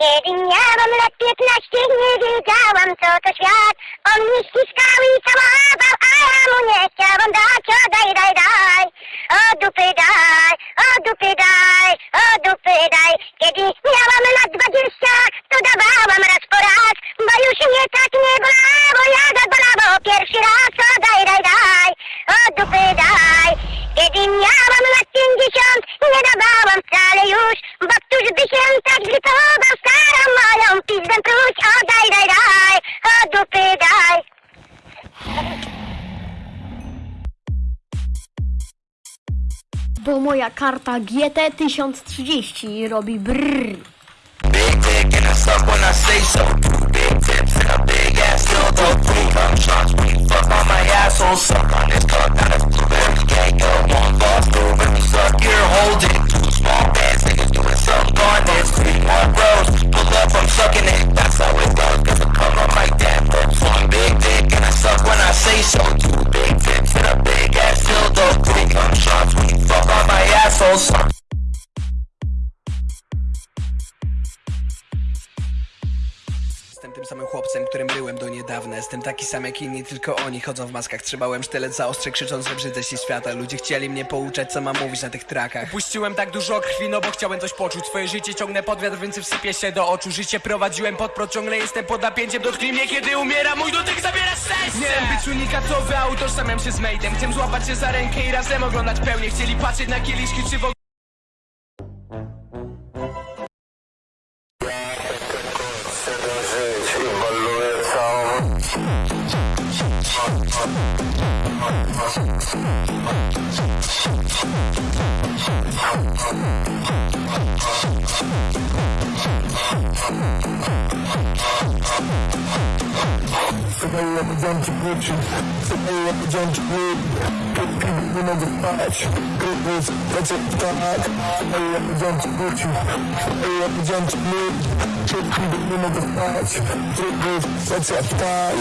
Kiedy miałam lat piętnaście, nie wiedziałam co to świat. On mnie ściskał i całował, a ja mu nie chciałam dać. O daj, daj, daj, o dupy daj, o dupy daj, o dupy daj. Kiedy miałam lat dwadzieścia, to dawałam raz po raz, bo już mnie tak nie bolało, jak bolało pierwszy raz. O daj, daj, daj, o dupy daj. Kiedy miałam lat pięćdziesiąt, nie dawałam wcale już, bo któż by się tak zrytował starą pizdę pruć. O daj, daj, daj, o dupy daj. Bo moja karta GT 1030 robi brrr. Big dick and I suck when I say so. Big tips and a big ass dildo. Three cum shots when you fuck on my asshole. Suck Jestem tym samym chłopcem, którym byłem do niedawna. Jestem taki sam jak inni, tylko oni chodzą w maskach. Trzymałem sztylet za ostrze, krzycząc, że brzydzę się świata. Ludzie chcieli mnie pouczać, co mam mówić na tych trakach. Puściłem tak dużo krwi, no bo chciałem coś poczuć. Swoje życie ciągnę pod wiatr, więc wsypię się do oczu. Życie prowadziłem pod prąd, ciągle jestem pod napięciem. Dotknij mnie, kiedy umiera, mój dotyk wiem być unikatowy, a utożsamiam się z Maidem Chcę złapać się za rękę i razem oglądać pełnię. Chcieli patrzeć na kieliszki, czy w żyć Собою я подзамки порчу, собою я подзамки не могу спать, крепость, хотя так, собою я подзамки порчу, собою я подзамки не могу спать, крепость, хотя так.